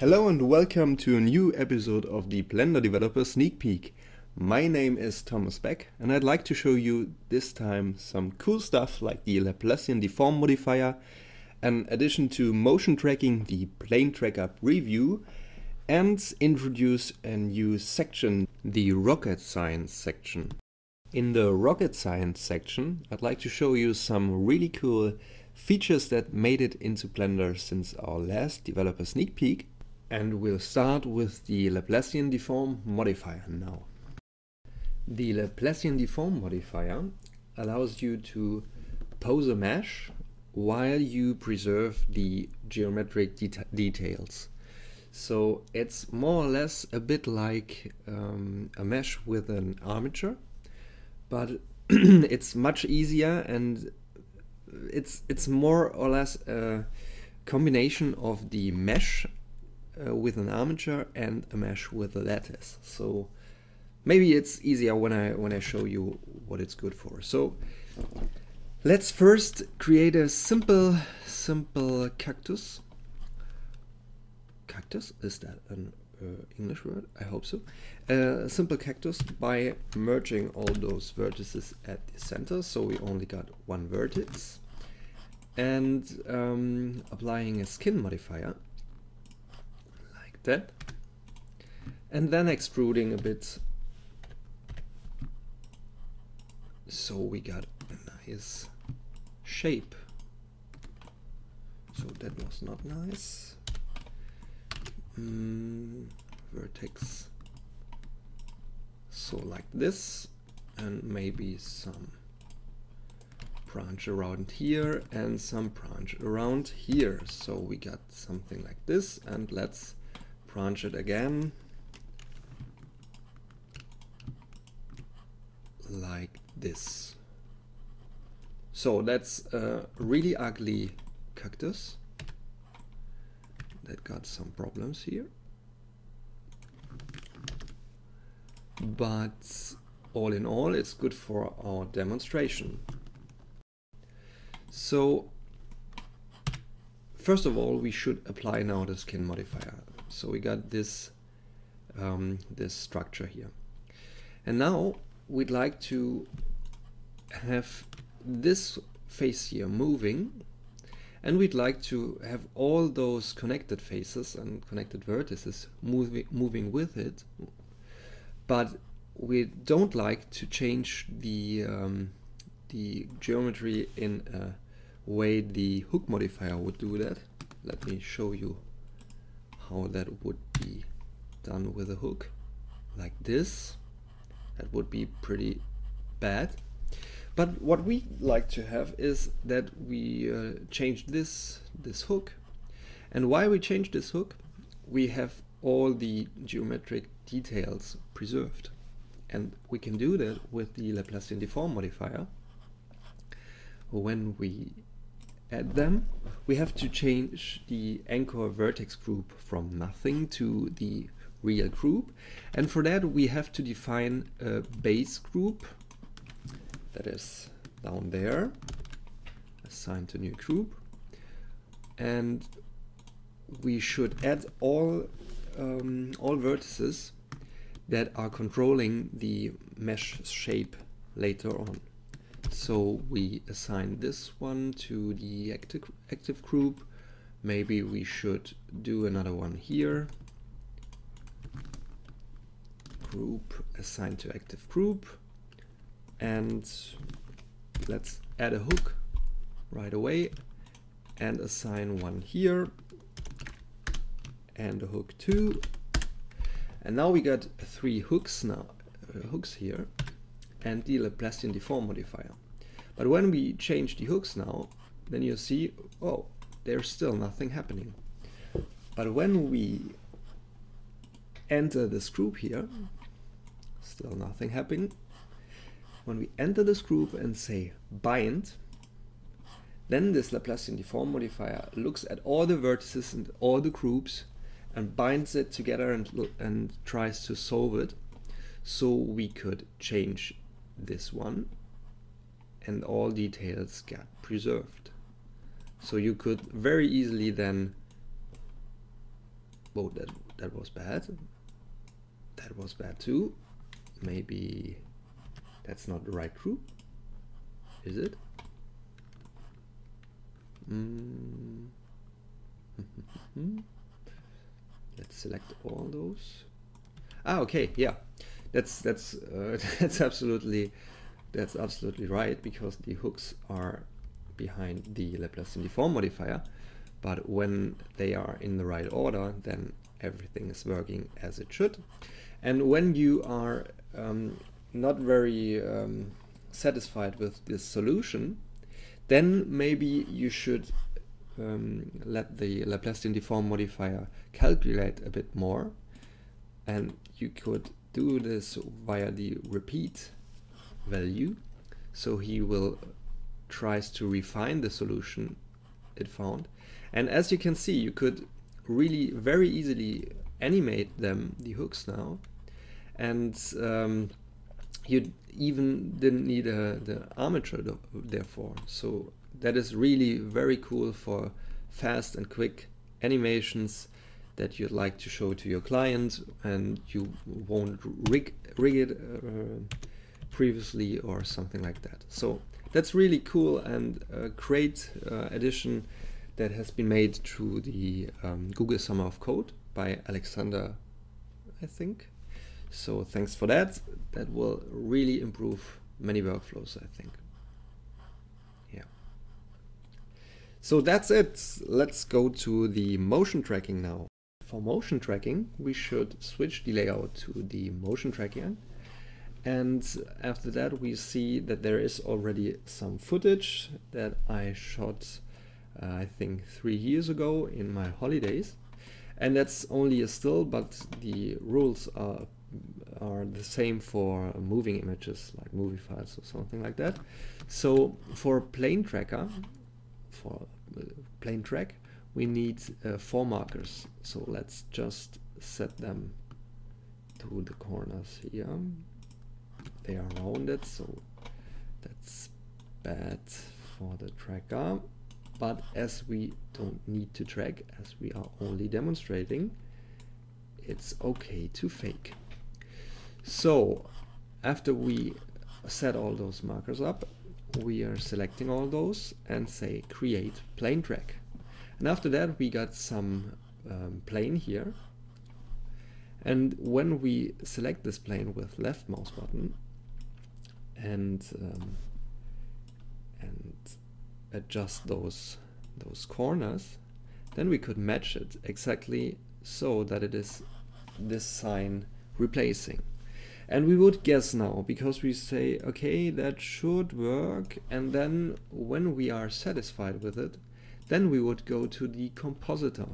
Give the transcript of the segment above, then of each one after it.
Hello and welcome to a new episode of the Blender Developer Sneak Peek. My name is Thomas Beck and I'd like to show you this time some cool stuff like the Laplacian deform modifier, an addition to motion tracking, the plane tracker preview, and introduce a new section, the rocket science section. In the rocket science section, I'd like to show you some really cool features that made it into Blender since our last developer sneak peek and we'll start with the Laplacian deform modifier now. The Laplacian deform modifier allows you to pose a mesh while you preserve the geometric det details. So it's more or less a bit like um, a mesh with an armature, but it's much easier and it's it's more or less a combination of the mesh uh, with an armature and a mesh with a lattice. So maybe it's easier when I when I show you what it's good for. So let's first create a simple simple cactus. Cactus is that an uh, English word? I hope so. Uh, a simple cactus by merging all those vertices at the center. So we only got one vertex and um, applying a skin modifier that and then extruding a bit. So we got a nice shape. So that was not nice. Mm, vertex. So like this and maybe some branch around here and some branch around here. So we got something like this and let's branch it again. Like this. So that's a really ugly cactus that got some problems here. But all in all it's good for our demonstration. So first of all we should apply now the skin modifier so we got this um, this structure here. And now we'd like to have this face here moving and we'd like to have all those connected faces and connected vertices moving, moving with it but we don't like to change the um, the geometry in a way the hook modifier would do that let me show you how that would be done with a hook like this. That would be pretty bad. But what we like to have is that we uh, change this this hook. And why we change this hook? We have all the geometric details preserved. And we can do that with the Laplacian deform modifier. When we add them, we have to change the anchor vertex group from nothing to the real group. And for that, we have to define a base group that is down there, assigned to new group. And we should add all, um, all vertices that are controlling the mesh shape later on. So we assign this one to the active, active group. Maybe we should do another one here. Group assigned to active group. And let's add a hook right away and assign one here and a hook two. And now we got three hooks now, uh, hooks here and the Laplacian deform modifier. But when we change the hooks now, then you see, oh, there's still nothing happening. But when we enter this group here, still nothing happening. When we enter this group and say bind, then this Laplacian deform modifier looks at all the vertices and all the groups and binds it together and, and tries to solve it so we could change this one and all details get preserved. So you could very easily then oh, that, that was bad. That was bad too. Maybe that's not the right group. Is it? Mm. Let's select all those. Ah, okay, yeah, that's that's uh, that's absolutely that's absolutely right because the hooks are behind the Laplacian deform modifier, but when they are in the right order, then everything is working as it should. And when you are um, not very um, satisfied with this solution, then maybe you should um, let the Laplacian deform modifier calculate a bit more and you could do this via the repeat value. So he will tries to refine the solution it found. And as you can see you could really very easily animate them the hooks now. And um, you even didn't need a, the armature therefore. So that is really very cool for fast and quick animations that you'd like to show to your client and you won't rig, rig it uh, previously or something like that. So that's really cool and a great uh, addition that has been made to the um, Google Summer of Code by Alexander, I think. So thanks for that. That will really improve many workflows, I think. Yeah. So that's it. Let's go to the motion tracking now. For motion tracking, we should switch the layout to the motion tracking. And after that, we see that there is already some footage that I shot, uh, I think, three years ago in my holidays. And that's only a still, but the rules are are the same for moving images like movie files or something like that. So for plane tracker, for uh, plane track, we need uh, four markers. So let's just set them to the corners here. They are rounded, so that's bad for the tracker. But as we don't need to track, as we are only demonstrating, it's okay to fake. So after we set all those markers up, we are selecting all those and say create plane track. And after that we got some um, plane here. And when we select this plane with left mouse button and um, and adjust those those corners, then we could match it exactly so that it is this sign replacing. And we would guess now because we say, okay, that should work. And then when we are satisfied with it, then we would go to the compositor.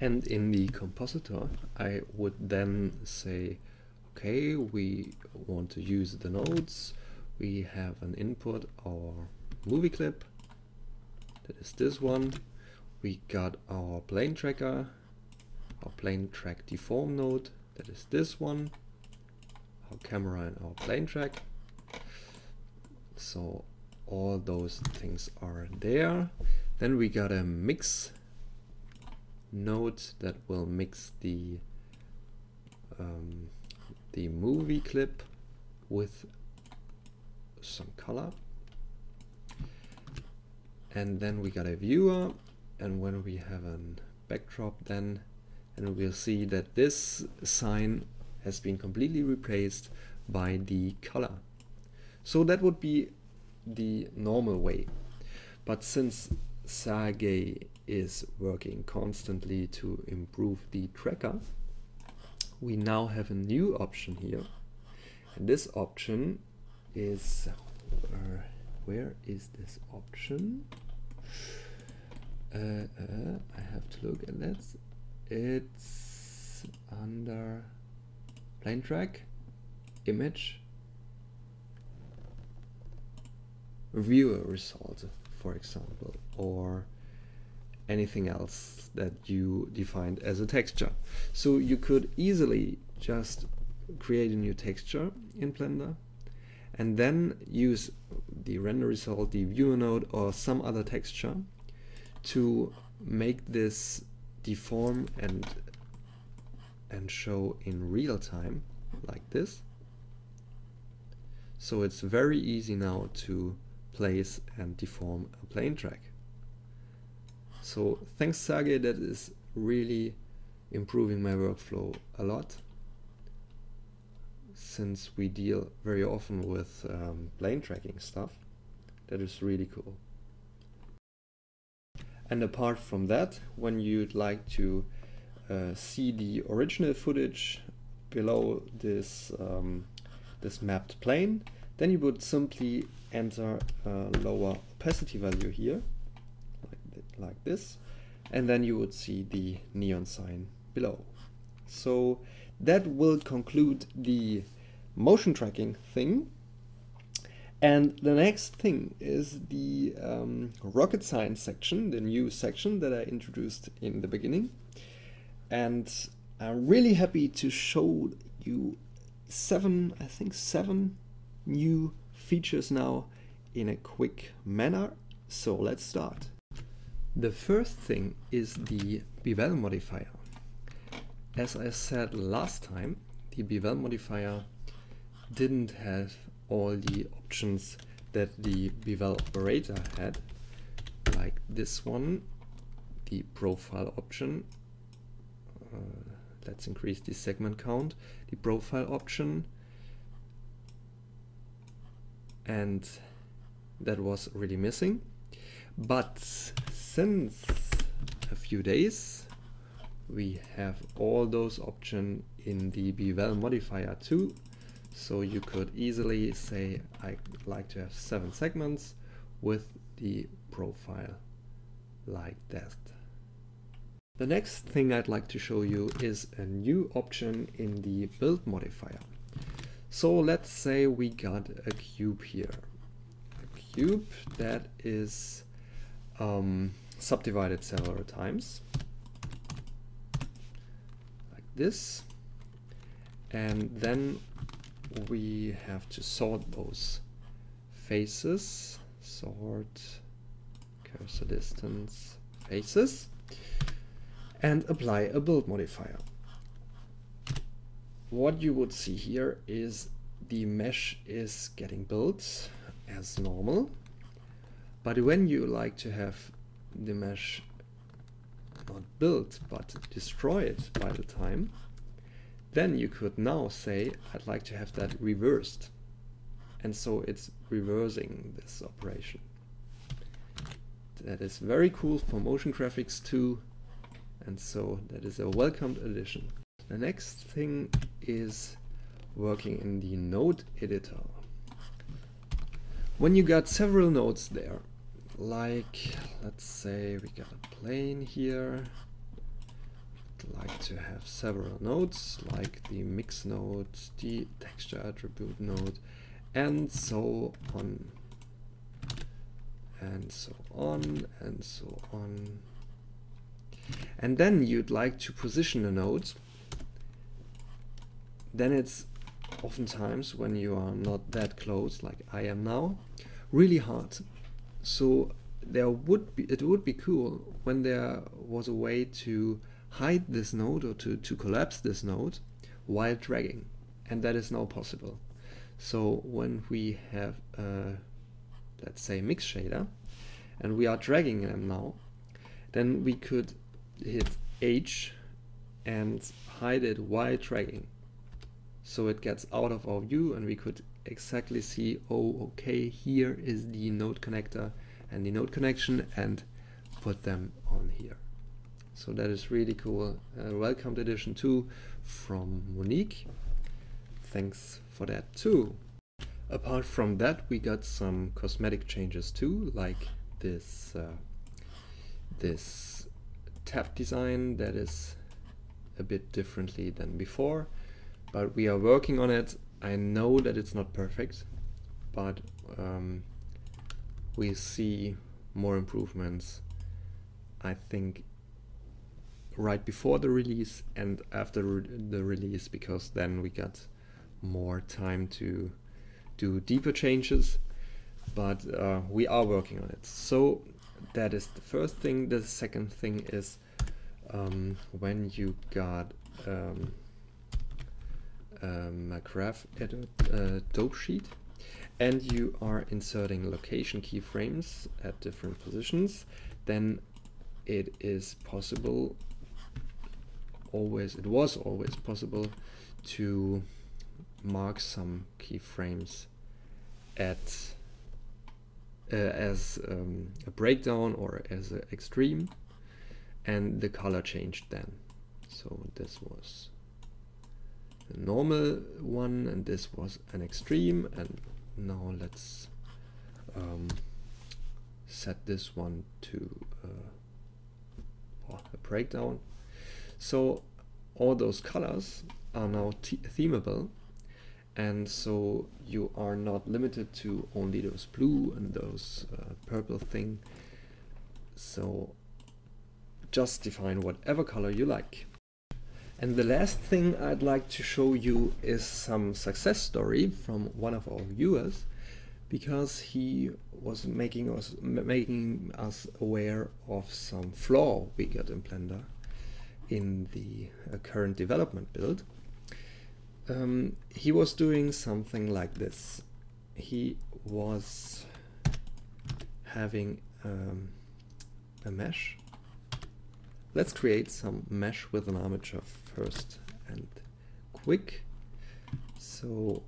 And in the compositor, I would then say, okay, we want to use the nodes. We have an input, our movie clip. That is this one. We got our plane tracker, our plane track deform node. That is this one our camera and our plane track. So all those things are there. Then we got a mix node that will mix the um, the movie clip with some color. And then we got a viewer and when we have a backdrop then and we'll see that this sign has been completely replaced by the color. So that would be the normal way. But since Sergey is working constantly to improve the tracker, we now have a new option here. And this option is, uh, where is this option? Uh, uh, I have to look at that. It's under plane track, image, viewer result, for example, or anything else that you defined as a texture. So you could easily just create a new texture in Blender and then use the render result, the viewer node or some other texture to make this deform and and show in real time like this. So it's very easy now to place and deform a plane track. So thanks Sergey, that is really improving my workflow a lot since we deal very often with um, plane tracking stuff. That is really cool. And apart from that, when you'd like to uh, see the original footage below this um, this mapped plane, then you would simply enter a lower opacity value here, like, this, and then you would see the neon sign below. So that will conclude the motion tracking thing. And the next thing is the um, rocket science section, the new section that I introduced in the beginning. And I'm really happy to show you seven, I think seven new features now in a quick manner. So let's start. The first thing is the bevel modifier. As I said last time, the bevel modifier didn't have all the options that the bevel operator had, like this one, the profile option. Uh, let's increase the segment count, the profile option, and that was really missing. But since a few days, we have all those options in the bevel modifier too so you could easily say I like to have seven segments with the profile like that. The next thing I'd like to show you is a new option in the build modifier. So let's say we got a cube here. A cube that is um, subdivided several times like this and then we have to sort those faces, sort cursor distance faces, and apply a build modifier. What you would see here is the mesh is getting built as normal, but when you like to have the mesh not built but destroyed by the time, then you could now say, I'd like to have that reversed. And so it's reversing this operation. That is very cool for motion graphics too. And so that is a welcomed addition. The next thing is working in the node editor. When you got several nodes there, like let's say we got a plane here, like to have several nodes like the mix node, the texture attribute node, and so on and so on and so on. And then you'd like to position a node. Then it's oftentimes when you are not that close like I am now, really hard. So there would be it would be cool when there was a way to hide this node or to, to collapse this node while dragging. And that is now possible. So when we have, let's say, mix shader, and we are dragging them now, then we could hit H and hide it while dragging. So it gets out of our view and we could exactly see, oh, okay, here is the node connector and the node connection and put them on here. So that is really cool. Uh, welcomed edition 2 from Monique. Thanks for that too. Apart from that, we got some cosmetic changes too, like this uh, this tab design that is a bit differently than before, but we are working on it. I know that it's not perfect, but um, we see more improvements. I think right before the release and after re the release because then we got more time to do deeper changes but uh, we are working on it so that is the first thing the second thing is um, when you got um, um, graph edit uh, dope sheet and you are inserting location keyframes at different positions, then it is possible always it was always possible to mark some keyframes at uh, as um, a breakdown or as an extreme and the color changed then. So this was the normal one and this was an extreme. And now let's um, set this one to uh, a breakdown. So all those colors are now themable. And so you are not limited to only those blue and those uh, purple thing. So just define whatever color you like and the last thing I'd like to show you is some success story from one of our viewers because he was making us making us aware of some flaw we got in Blender in the uh, current development build. Um, he was doing something like this. He was having um, a mesh. Let's create some mesh with an armature first and quick. So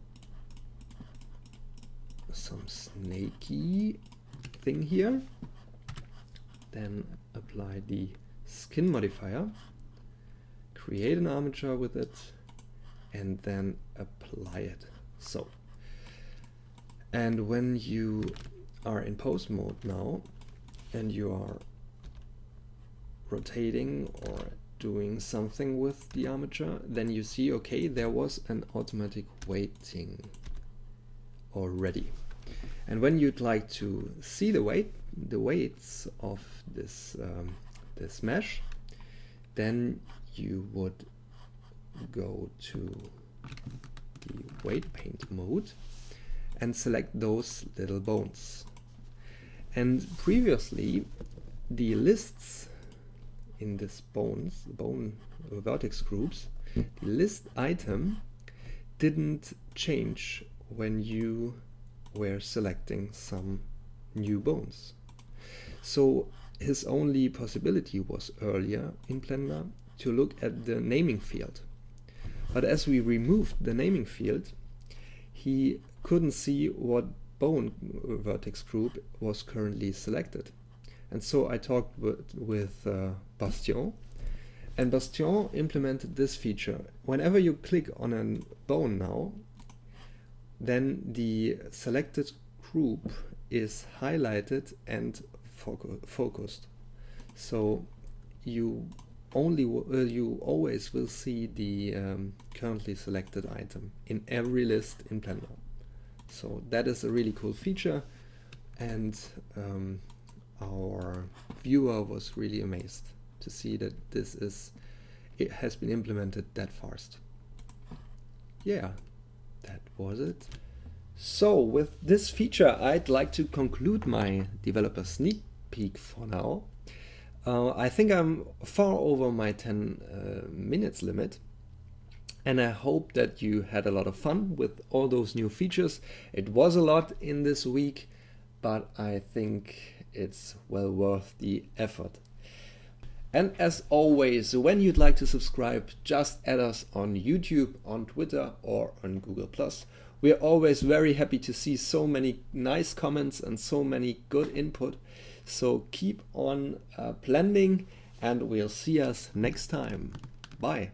some snaky thing here. Then apply the skin modifier create an armature with it and then apply it so and when you are in pose mode now and you are rotating or doing something with the armature then you see okay there was an automatic weighting already and when you'd like to see the weight the weights of this um, this mesh then you would go to the weight paint mode and select those little bones. And previously, the lists in this bones, bone vertex groups, the list item didn't change when you were selecting some new bones. So his only possibility was earlier in Blender to look at the naming field. But as we removed the naming field, he couldn't see what bone vertex group was currently selected. And so I talked with, uh, Bastien, and Bastien implemented this feature. Whenever you click on a bone now, then the selected group is highlighted and focused. So you only uh, you always will see the um, currently selected item in every list in Blender. So that is a really cool feature and um, our viewer was really amazed to see that this is it has been implemented that fast. Yeah, that was it. So with this feature I'd like to conclude my developer sneak peek for now. Uh, I think I'm far over my 10 uh, minutes limit and I hope that you had a lot of fun with all those new features. It was a lot in this week, but I think it's well worth the effort. And as always, when you'd like to subscribe, just add us on YouTube, on Twitter or on Google+. We are always very happy to see so many nice comments and so many good input. So keep on uh, blending and we'll see us next time. Bye.